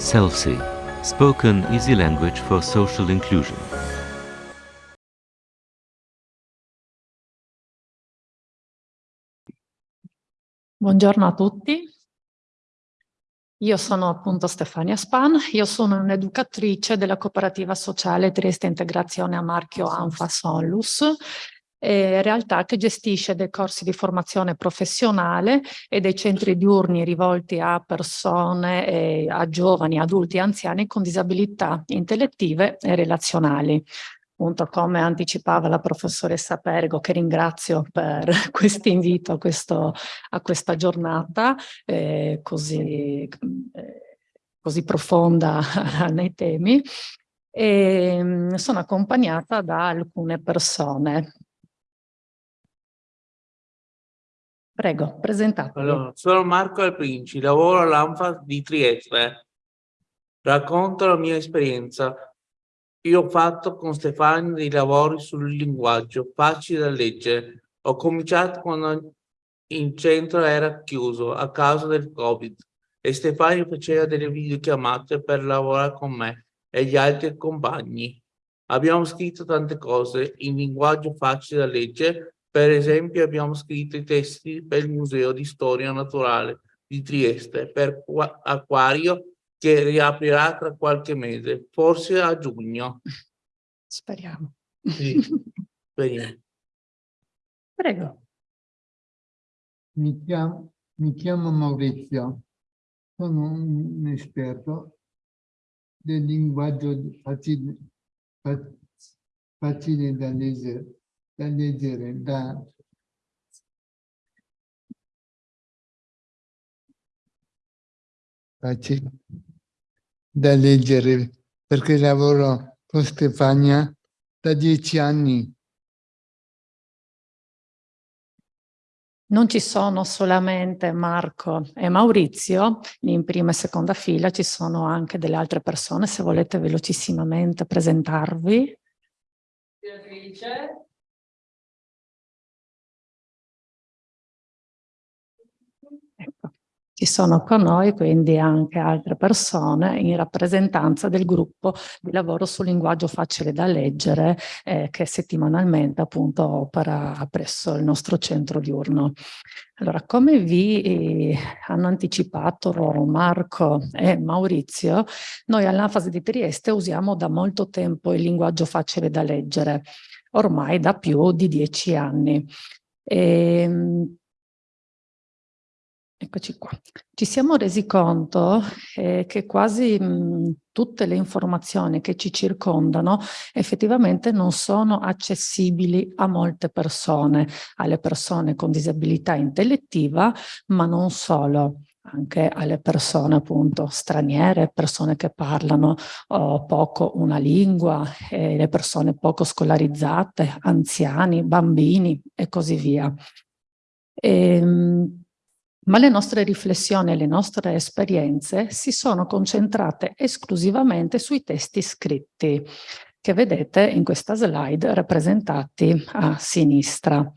SELSI, spoken easy language for social inclusion. Buongiorno a tutti. Io sono appunto Stefania Span, io sono un'educatrice della cooperativa sociale Trieste Integrazione a marchio Anfa Sonlus eh, realtà che gestisce dei corsi di formazione professionale e dei centri diurni rivolti a persone, eh, a giovani, adulti e anziani con disabilità intellettive e relazionali. Appunto, come anticipava la professoressa Pergo, che ringrazio per questo invito a, questa giornata eh, così, eh, così profonda nei temi, e ehm, sono accompagnata da alcune persone Prego, presentatevi. Allora, sono Marco Alprinci, lavoro all'ANFA di Trieste. Racconto la mia esperienza. Io ho fatto con Stefano dei lavori sul linguaggio, facile da leggere. Ho cominciato quando il centro era chiuso a causa del Covid e Stefano faceva delle videochiamate per lavorare con me e gli altri compagni. Abbiamo scritto tante cose in linguaggio facile da leggere per esempio abbiamo scritto i testi per il Museo di Storia Naturale di Trieste per Acquario che riaprirà tra qualche mese, forse a giugno. Speriamo. Sì, speriamo. Prego. Mi chiamo, mi chiamo Maurizio, sono un esperto del linguaggio facile, facile da leggere da leggere, da facile da leggere perché lavoro con Stefania da dieci anni. Non ci sono solamente Marco e Maurizio, in prima e seconda fila ci sono anche delle altre persone, se volete velocissimamente presentarvi. Beatrice. Ci sono con noi quindi anche altre persone in rappresentanza del gruppo di lavoro sul linguaggio facile da leggere eh, che settimanalmente appunto opera presso il nostro centro diurno. Allora, come vi eh, hanno anticipato Marco e Maurizio, noi all'Anfasi di Trieste usiamo da molto tempo il linguaggio facile da leggere, ormai da più di dieci anni. E, ehm, Eccoci qua. Ci siamo resi conto eh, che quasi mh, tutte le informazioni che ci circondano effettivamente non sono accessibili a molte persone, alle persone con disabilità intellettiva, ma non solo anche alle persone appunto straniere, persone che parlano oh, poco una lingua, eh, le persone poco scolarizzate, anziani, bambini e così via. E, ehm, ma le nostre riflessioni e le nostre esperienze si sono concentrate esclusivamente sui testi scritti che vedete in questa slide rappresentati a sinistra.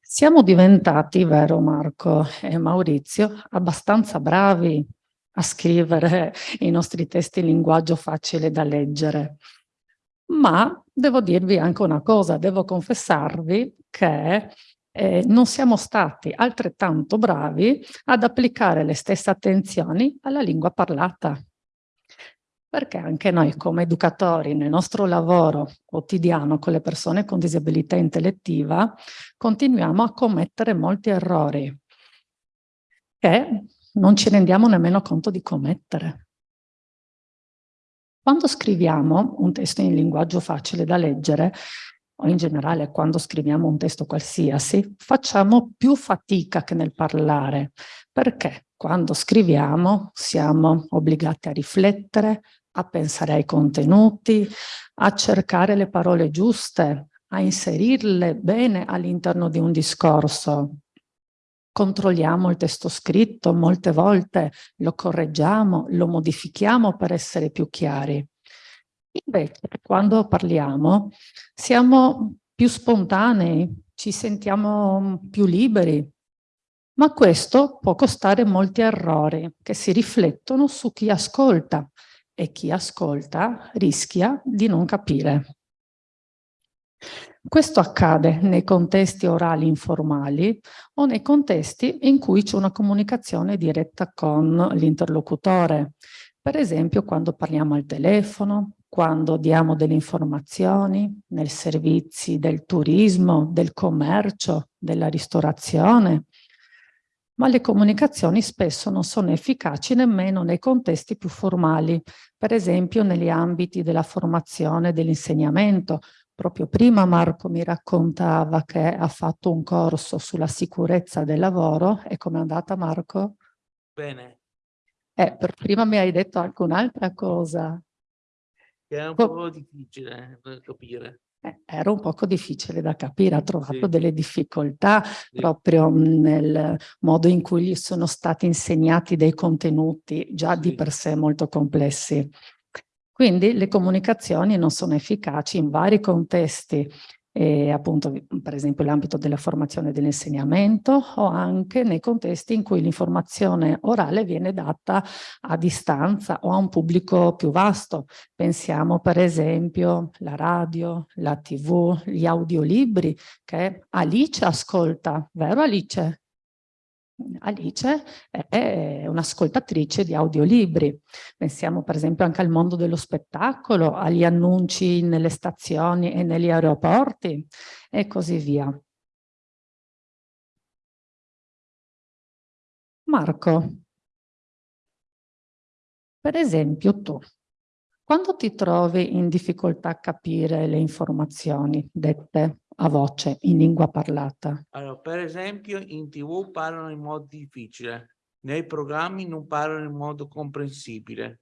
Siamo diventati, vero Marco e Maurizio, abbastanza bravi a scrivere i nostri testi in linguaggio facile da leggere. Ma devo dirvi anche una cosa, devo confessarvi che eh, non siamo stati altrettanto bravi ad applicare le stesse attenzioni alla lingua parlata. Perché anche noi come educatori nel nostro lavoro quotidiano con le persone con disabilità intellettiva continuiamo a commettere molti errori che non ci rendiamo nemmeno conto di commettere. Quando scriviamo un testo in linguaggio facile da leggere, o in generale quando scriviamo un testo qualsiasi, facciamo più fatica che nel parlare, perché quando scriviamo siamo obbligati a riflettere, a pensare ai contenuti, a cercare le parole giuste, a inserirle bene all'interno di un discorso. Controlliamo il testo scritto, molte volte lo correggiamo, lo modifichiamo per essere più chiari. Invece, quando parliamo, siamo più spontanei, ci sentiamo più liberi, Ma questo può costare molti errori che si riflettono su chi ascolta e chi ascolta rischia di non capire. Questo accade nei contesti orali informali o nei contesti in cui c'è una comunicazione diretta con l'interlocutore. Per esempio quando parliamo al telefono, quando diamo delle informazioni nei servizi del turismo, del commercio, della ristorazione, ma le comunicazioni spesso non sono efficaci nemmeno nei contesti più formali, per esempio negli ambiti della formazione e dell'insegnamento. Proprio prima Marco mi raccontava che ha fatto un corso sulla sicurezza del lavoro e com'è andata Marco? Bene, Eh, per prima mi hai detto anche un'altra cosa. Che è un Co- po' difficile da capire. Eh, era un poco difficile da capire, ha trovato Sì. delle difficoltà proprio mh, nel modo in cui gli sono stati insegnati dei contenuti già di Sì. per sé molto complessi. Quindi le comunicazioni non sono efficaci in vari contesti, eh, appunto per esempio l'ambito della formazione e dell'insegnamento o anche nei contesti in cui l'informazione orale viene data a distanza o a un pubblico più vasto. Pensiamo per esempio alla radio, la tv, gli audiolibri che Alice ascolta, vero Alice? Alice è un'ascoltatrice di audiolibri. Pensiamo per esempio anche al mondo dello spettacolo, agli annunci nelle stazioni e negli aeroporti e così via. Marco, per esempio tu, quando ti trovi in difficoltà a capire le informazioni dette a voce in lingua parlata, Allora, per esempio, in TV parlano in modo difficile, nei programmi non parlano in modo comprensibile.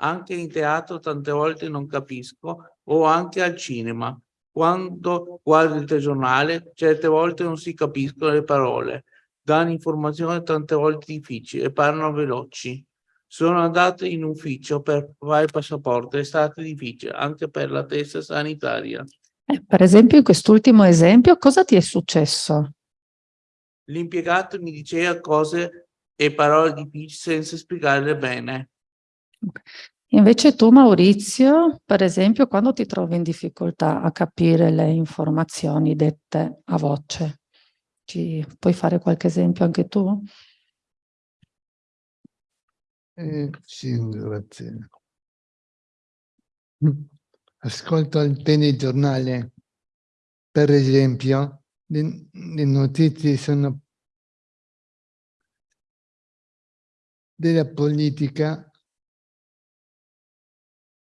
Anche in teatro tante volte non capisco, o anche al cinema. Quando guardo il telegiornale, certe volte non si capiscono le parole, danno informazioni tante volte difficili e parlano veloci. Sono andato in ufficio per fare il passaporto, è stato difficile anche per la testa sanitaria. Eh, per esempio in quest'ultimo esempio cosa ti è successo? L'impiegato mi diceva cose e parole difficili senza spiegarle bene. Invece tu Maurizio, per esempio, quando ti trovi in difficoltà a capire le informazioni dette a voce, ci puoi fare qualche esempio anche tu? Eh, sì, grazie. Ascolto il telegiornale, per esempio, le, le notizie sono della politica,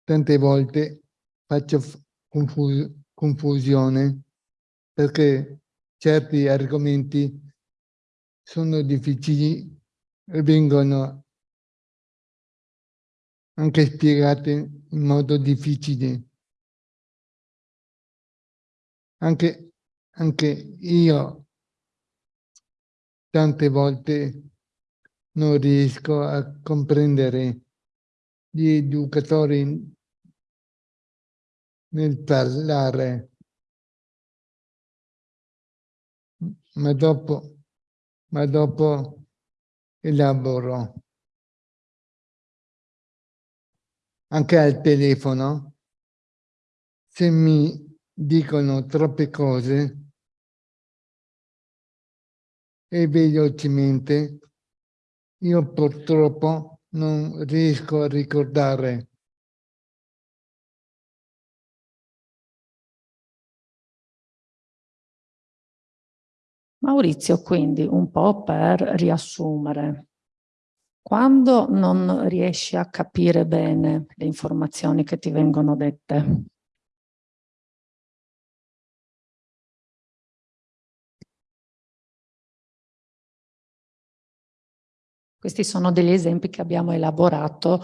tante volte faccio f- confu- confusione perché certi argomenti sono difficili e vengono anche spiegati in modo difficile. Anche, anche io tante volte non riesco a comprendere gli educatori nel parlare, ma dopo, ma dopo elaboro. Anche al telefono, se mi dicono troppe cose e velocemente, io purtroppo non riesco a ricordare. Maurizio, quindi un po' per riassumere, quando non riesci a capire bene le informazioni che ti vengono dette, Questi sono degli esempi che abbiamo elaborato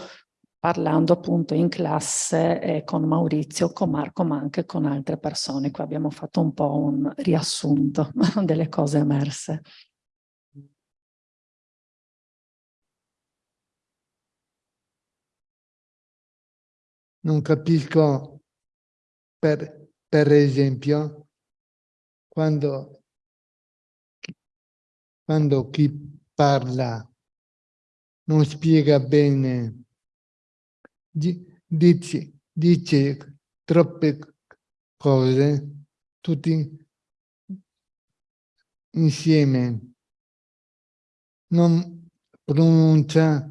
parlando appunto in classe eh, con Maurizio, con Marco, ma anche con altre persone. Qui abbiamo fatto un po' un riassunto delle cose emerse. Non capisco, per, per esempio, quando quando chi parla non spiega bene, di- dice, dice troppe cose, tutti insieme, non pronuncia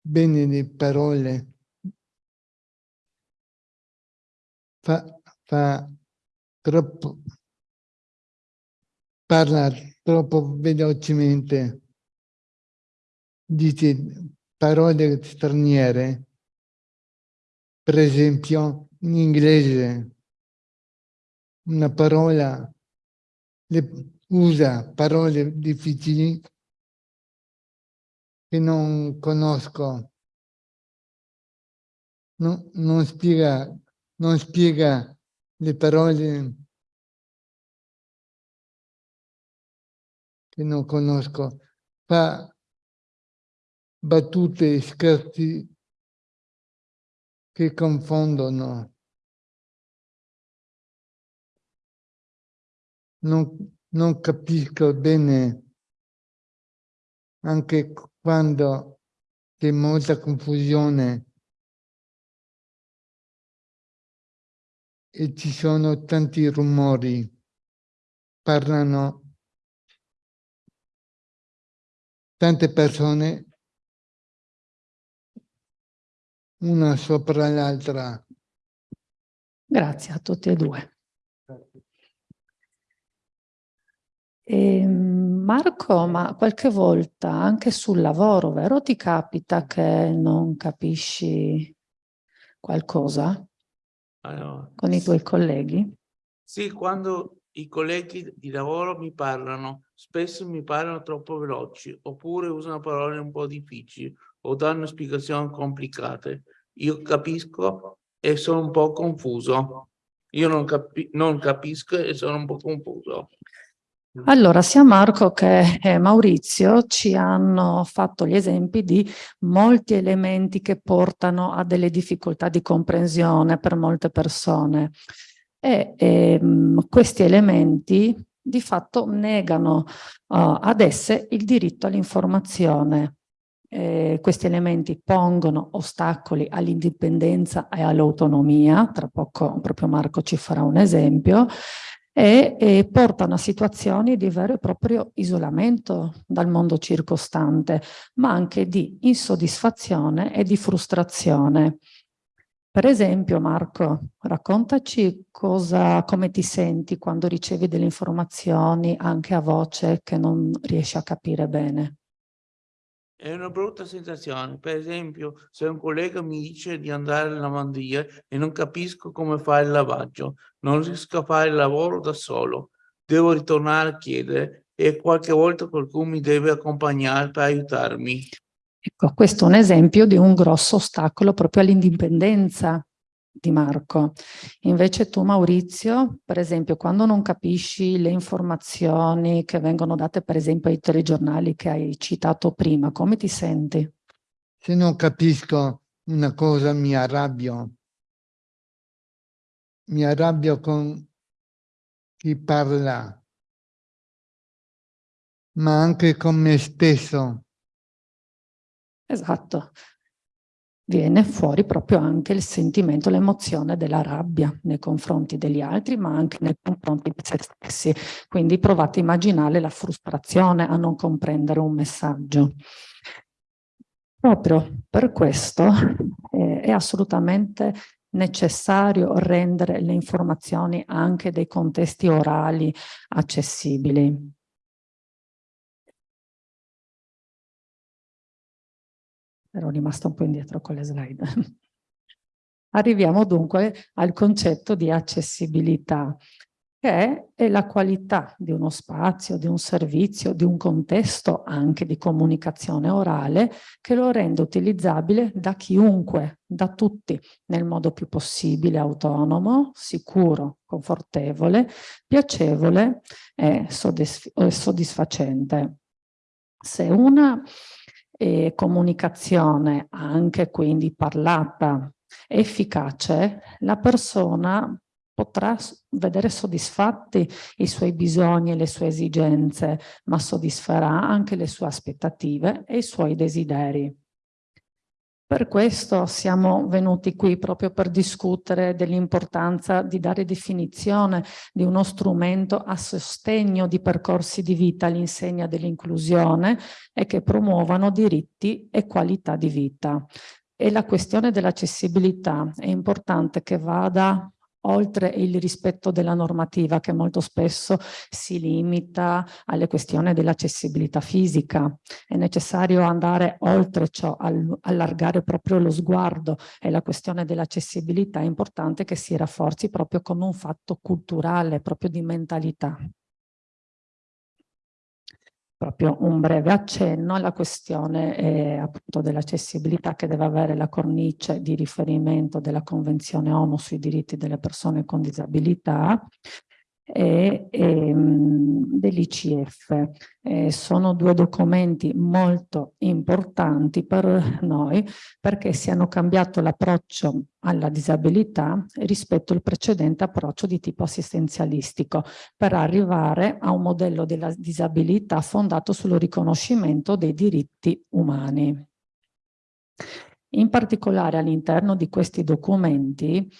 bene le parole, fa, fa troppo, parla troppo velocemente, dice parole straniere, per esempio in inglese una parola le, usa parole difficili che non conosco, non, non, spiega, non spiega le parole che non conosco, fa battute e scherzi che confondono. Non, non capisco bene anche quando c'è molta confusione e ci sono tanti rumori, parlano tante persone una sopra l'altra. Grazie a tutti e due. E, Ehm, Marco, ma qualche volta anche sul lavoro, vero? Ti capita che non capisci qualcosa Allora, con i tuoi colleghi? Sì, quando i colleghi di lavoro mi parlano, spesso mi parlano troppo veloci, oppure usano parole un po' difficili o danno spiegazioni complicate. Io capisco e sono un po' confuso. Io non, capi- non capisco e sono un po' confuso. Allora, sia Marco che eh, Maurizio ci hanno fatto gli esempi di molti elementi che portano a delle difficoltà di comprensione per molte persone e ehm, questi elementi di fatto negano uh, ad esse il diritto all'informazione. Eh, questi elementi pongono ostacoli all'indipendenza e all'autonomia, tra poco proprio Marco ci farà un esempio, e, e, portano a situazioni di vero e proprio isolamento dal mondo circostante, ma anche di insoddisfazione e di frustrazione. Per esempio, Marco, raccontaci cosa, come ti senti quando ricevi delle informazioni anche a voce che non riesci a capire bene. È una brutta sensazione. Per esempio, se un collega mi dice di andare alla lavanderia e non capisco come fare il lavaggio, non riesco a fare il lavoro da solo, devo ritornare a chiedere e qualche volta qualcuno mi deve accompagnare per aiutarmi. Ecco, questo è un esempio di un grosso ostacolo proprio all'indipendenza di Marco. Invece tu Maurizio, per esempio, quando non capisci le informazioni che vengono date per esempio ai telegiornali che hai citato prima, come ti senti? Se non capisco una cosa mi arrabbio. Mi arrabbio con chi parla, ma anche con me stesso. Esatto, viene fuori proprio anche il sentimento, l'emozione della rabbia nei confronti degli altri, ma anche nei confronti di se stessi. Quindi provate a immaginare la frustrazione a non comprendere un messaggio. Proprio per questo eh, è assolutamente necessario rendere le informazioni anche dei contesti orali accessibili. Ero rimasta un po' indietro con le slide. Arriviamo dunque al concetto di accessibilità, che è la qualità di uno spazio, di un servizio, di un contesto anche di comunicazione orale che lo rende utilizzabile da chiunque, da tutti, nel modo più possibile, autonomo, sicuro, confortevole, piacevole e soddisfacente. Se una e comunicazione anche quindi parlata efficace, la persona potrà vedere soddisfatti i suoi bisogni e le sue esigenze, ma soddisferà anche le sue aspettative e i suoi desideri. Per questo siamo venuti qui proprio per discutere dell'importanza di dare definizione di uno strumento a sostegno di percorsi di vita all'insegna dell'inclusione e che promuovano diritti e qualità di vita. E la questione dell'accessibilità è importante che vada oltre il rispetto della normativa che molto spesso si limita alle questioni dell'accessibilità fisica. È necessario andare oltre ciò, al- allargare proprio lo sguardo e la questione dell'accessibilità è importante che si rafforzi proprio come un fatto culturale, proprio di mentalità. Proprio un breve accenno alla questione eh, appunto dell'accessibilità che deve avere la cornice di riferimento della Convenzione ONU sui diritti delle persone con disabilità e, ehm, dell'ICF. Eh, sono due documenti molto importanti per noi perché si hanno cambiato l'approccio alla disabilità rispetto al precedente approccio di tipo assistenzialistico per arrivare a un modello della disabilità fondato sul riconoscimento dei diritti umani. In particolare all'interno di questi documenti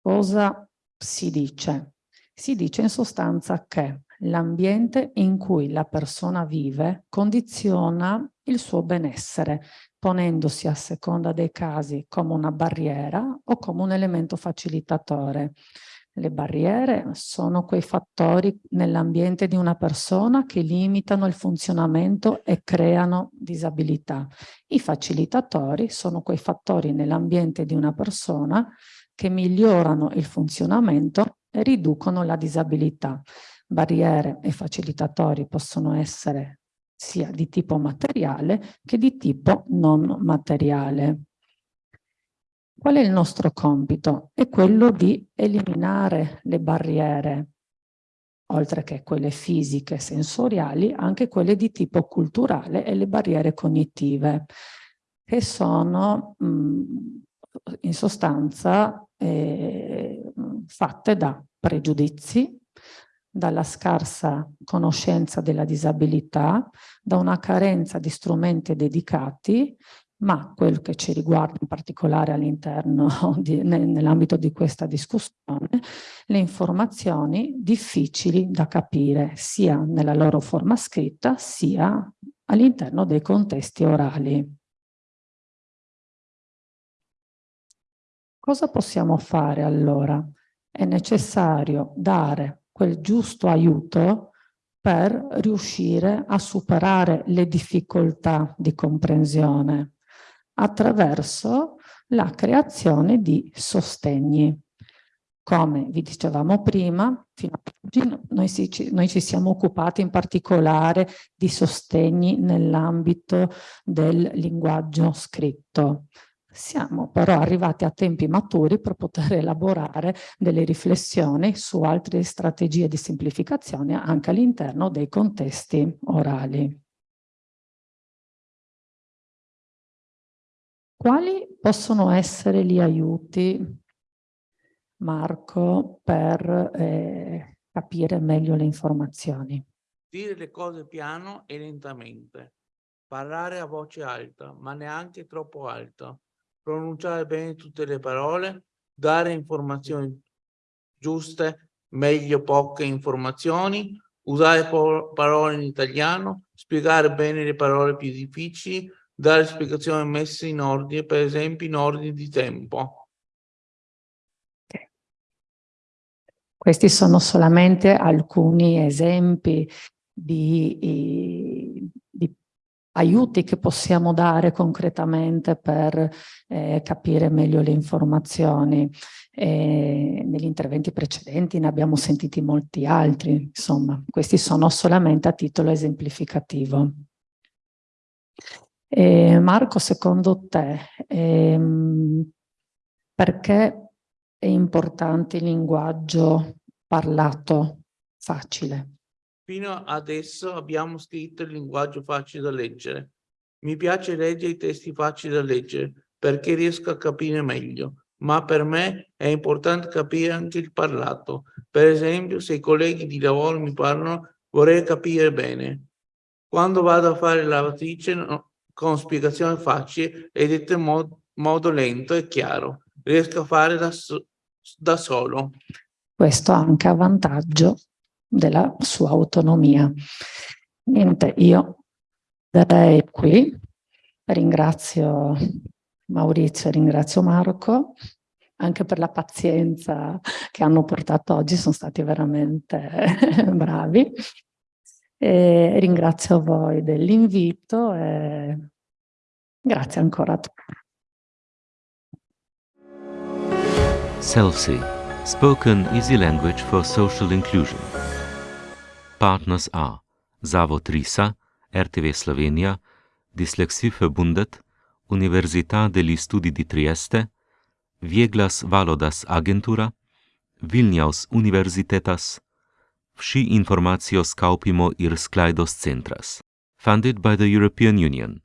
cosa si dice? Si dice in sostanza che l'ambiente in cui la persona vive condiziona il suo benessere, ponendosi a seconda dei casi come una barriera o come un elemento facilitatore. Le barriere sono quei fattori nell'ambiente di una persona che limitano il funzionamento e creano disabilità. I facilitatori sono quei fattori nell'ambiente di una persona che migliorano il funzionamento riducono la disabilità. Barriere e facilitatori possono essere sia di tipo materiale che di tipo non materiale. Qual è il nostro compito? È quello di eliminare le barriere, oltre che quelle fisiche, sensoriali, anche quelle di tipo culturale e le barriere cognitive, che sono mh, in sostanza eh, fatte da pregiudizi, dalla scarsa conoscenza della disabilità, da una carenza di strumenti dedicati, ma quel che ci riguarda in particolare all'interno, nell'ambito di questa discussione, le informazioni difficili da capire sia nella loro forma scritta sia all'interno dei contesti orali. Cosa possiamo fare allora? È necessario dare quel giusto aiuto per riuscire a superare le difficoltà di comprensione attraverso la creazione di sostegni. Come vi dicevamo prima, fino ad oggi noi, si, noi ci siamo occupati in particolare di sostegni nell'ambito del linguaggio scritto. Siamo però arrivati a tempi maturi per poter elaborare delle riflessioni su altre strategie di semplificazione anche all'interno dei contesti orali. Quali possono essere gli aiuti, Marco, per eh, capire meglio le informazioni? Dire le cose piano e lentamente. Parlare a voce alta, ma neanche troppo alta pronunciare bene tutte le parole, dare informazioni giuste, meglio poche informazioni, usare parole in italiano, spiegare bene le parole più difficili, dare spiegazioni messe in ordine, per esempio in ordine di tempo. Questi sono solamente alcuni esempi di, di aiuti che possiamo dare concretamente per eh, capire meglio le informazioni. E negli interventi precedenti ne abbiamo sentiti molti altri, insomma, questi sono solamente a titolo esemplificativo. E Marco, secondo te, ehm, perché è importante il linguaggio parlato facile? Fino adesso abbiamo scritto il linguaggio facile da leggere. Mi piace leggere i testi facili da leggere perché riesco a capire meglio, ma per me è importante capire anche il parlato. Per esempio, se i colleghi di lavoro mi parlano, vorrei capire bene. Quando vado a fare la lavatrice, no, con spiegazione facile e dette in mod modo lento e chiaro, riesco a fare da, da solo. Questo anche a vantaggio della sua autonomia. Niente, io darei qui, ringrazio Maurizio, ringrazio Marco, anche per la pazienza che hanno portato oggi, sono stati veramente bravi. E ringrazio voi dell'invito e grazie ancora a tutti. SELSI, spoken easy language for social inclusion. Partners are Zavod Risa, RTV Slovenija, Dyslexie Verbundet, Università degli Studi di Trieste, Vieglas Valodas Agentura, Vilnius Universitetas, Vsi informacijo skaupimo ir sklaidos centras. Funded by the European Union.